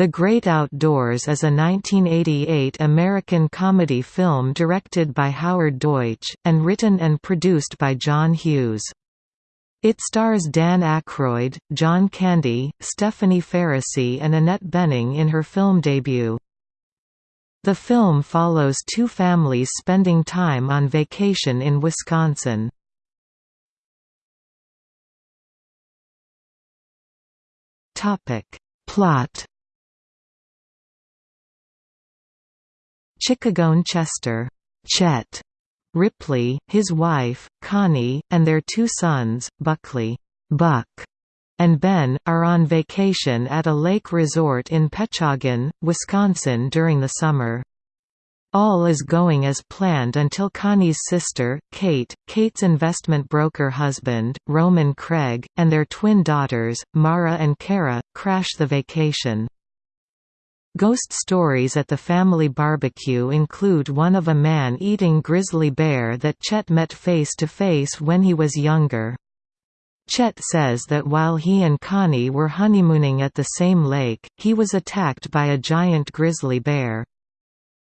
The Great Outdoors is a 1988 American comedy film directed by Howard Deutch, and written and produced by John Hughes. It stars Dan Aykroyd, John Candy, Stephanie Faracy and Annette Bening in her film debut. The film follows two families spending time on vacation in Wisconsin. Plot Chicagoan Chester Chet Ripley, his wife, Connie, and their two sons, Buckley Buck, and Ben, are on vacation at a lake resort in Pechoggin, Wisconsin during the summer. All is going as planned until Connie's sister, Kate, Kate's investment broker husband, Roman Craig, and their twin daughters, Mara and Kara, crash the vacation. Ghost stories at the family barbecue include one of a man eating grizzly bear that Chet met face to face when he was younger. Chet says that while he and Connie were honeymooning at the same lake, he was attacked by a giant grizzly bear.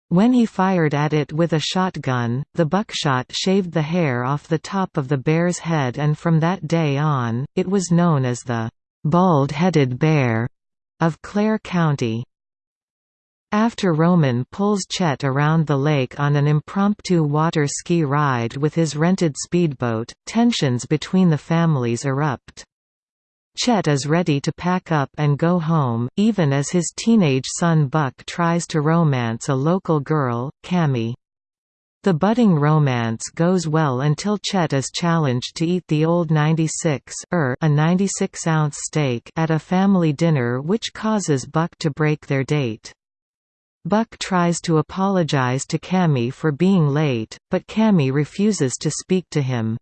When he fired at it with a shotgun, the buckshot shaved the hair off the top of the bear's head and from that day on, it was known as the «bald-headed bear» of Clare County. After Roman pulls Chet around the lake on an impromptu water ski ride with his rented speedboat, tensions between the families erupt. Chet is ready to pack up and go home, even as his teenage son Buck tries to romance a local girl, Cammy. The budding romance goes well until Chet is challenged to eat the old 96 er, a 96-ounce steak at a family dinner which causes Buck to break their date. Buck tries to apologize to Cammy for being late, but Cammy refuses to speak to him.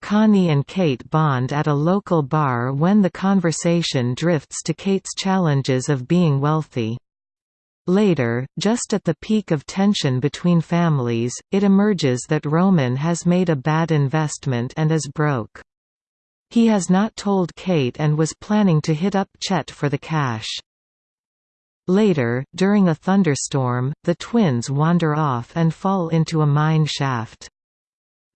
Connie and Kate bond at a local bar when the conversation drifts to Kate's challenges of being wealthy. Later, just at the peak of tension between families, it emerges that Roman has made a bad investment and is broke. He has not told Kate and was planning to hit up Chet for the cash. Later, during a thunderstorm, the twins wander off and fall into a mine shaft.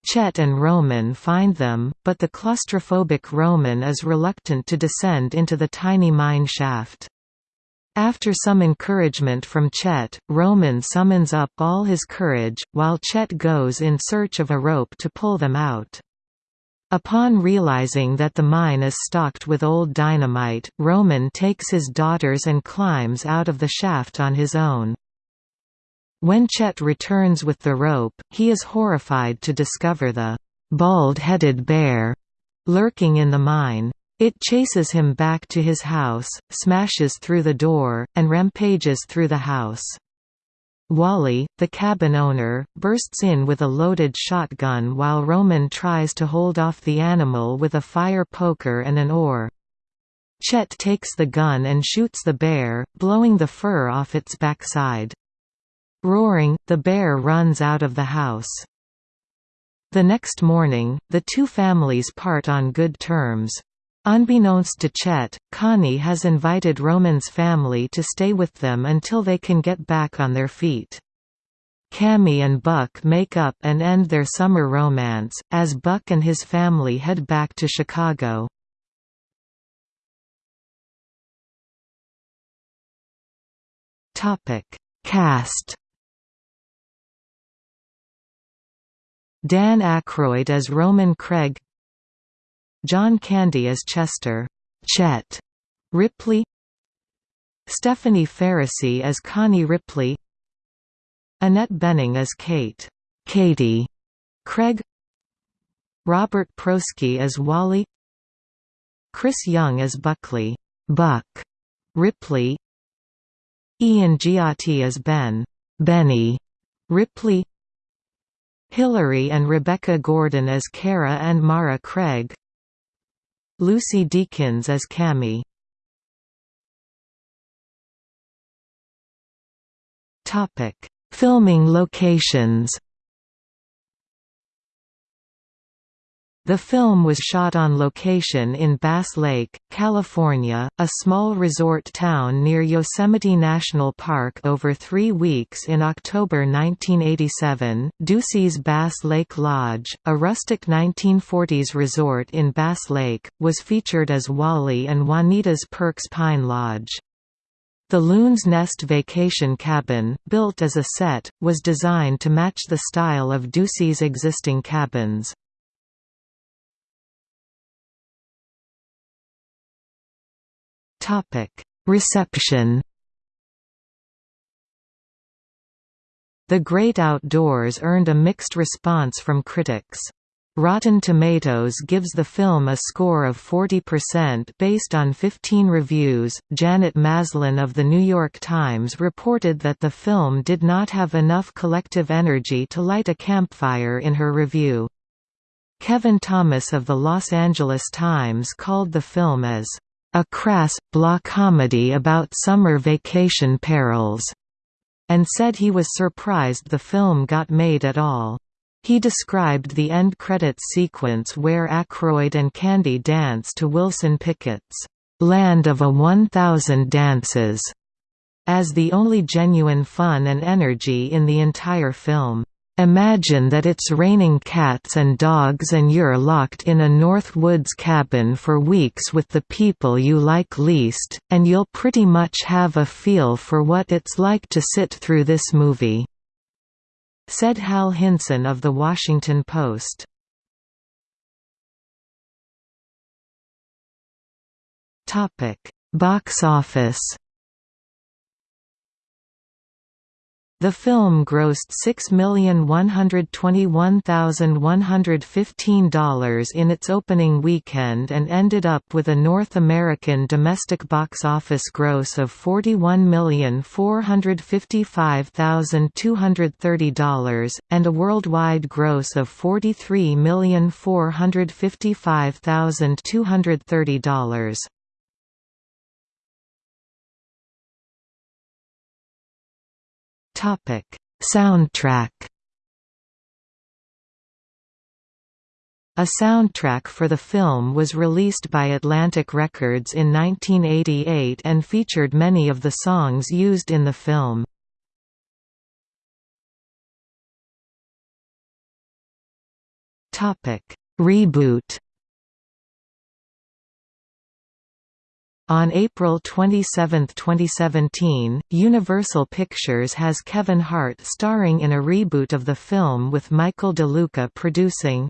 Chet and Roman find them, but the claustrophobic Roman is reluctant to descend into the tiny mine shaft. After some encouragement from Chet, Roman summons up all his courage, while Chet goes in search of a rope to pull them out. Upon realizing that the mine is stocked with old dynamite, Roman takes his daughters and climbs out of the shaft on his own. When Chet returns with the rope, he is horrified to discover the bald-headed bear lurking in the mine. It chases him back to his house, smashes through the door, and rampages through the house. Wally, the cabin owner, bursts in with a loaded shotgun while Roman tries to hold off the animal with a fire poker and an oar. Chet takes the gun and shoots the bear, blowing the fur off its backside. Roaring, the bear runs out of the house. The next morning, the two families part on good terms. Unbeknownst to Chet, Connie has invited Roman's family to stay with them until they can get back on their feet. Cammy and Buck make up and end their summer romance, as Buck and his family head back to Chicago. Cast Dan Aykroyd as Roman Craig John Candy as Chester Chet Ripley Stephanie Faracy as Connie Ripley Annette Bening as Kate Katie Craig Robert Prosky as Wally Chris Young as Buckley Buck Ripley Ian Giatti as Ben Benny Ripley Hillary and Rebecca Gordon as Kara and Mara Craig Lucy Deakins as Cammy Filming locations The film was shot on location in Bass Lake, California, a small resort town near Yosemite National Park over three weeks in October 1987. Ducey's Bass Lake Lodge, a rustic 1940s resort in Bass Lake, was featured as Wally and Juanita's Perks Pine Lodge. The Loon's Nest vacation cabin, built as a set, was designed to match the style of Ducey's existing cabins. Reception The Great Outdoors earned a mixed response from critics. Rotten Tomatoes gives the film a score of 40% based on 15 reviews. Janet Maslin of The New York Times reported that the film did not have enough collective energy to light a campfire in her review. Kevin Thomas of The Los Angeles Times called the film as a crass, blah comedy about summer vacation perils, and said he was surprised the film got made at all. He described the end credits sequence where Aykroyd and Candy dance to Wilson Pickett's Land of a One Thousand Dances as the only genuine fun and energy in the entire film. Imagine that it's raining cats and dogs and you're locked in a North Woods cabin for weeks with the people you like least, and you'll pretty much have a feel for what it's like to sit through this movie," said Hal Hinson of The Washington Post. Box office The film grossed $6,121,115 in its opening weekend and ended up with a North American domestic box office gross of $41,455,230, and a worldwide gross of $43,455,230. Topic: Soundtrack. A soundtrack for the film was released by Atlantic Records in 1988 and featured many of the songs used in the film. Reboot On April 27, 2017, Universal Pictures has Kevin Hart starring in a reboot of the film with Michael DeLuca producing.